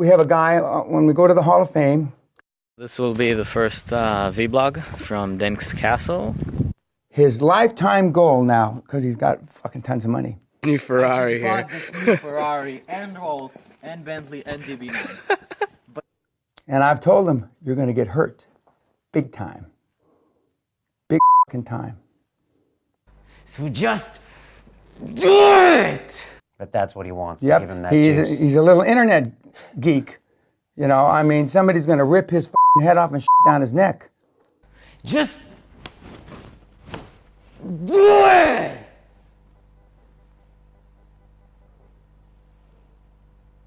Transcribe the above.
We have a guy, uh, when we go to the Hall of Fame, This will be the first uh, vlog from Denk's Castle. his lifetime goal now, because he's got fucking tons of money, New Ferrari just here. bought this new Ferrari and Rolls and Bentley and DB9. and I've told him, you're going to get hurt. Big time. Big fucking time. So just do it! But that's what he wants. to give him that he's, juice. he's a little internet geek. You know, I mean, somebody's going to rip his head off and down his neck. Just!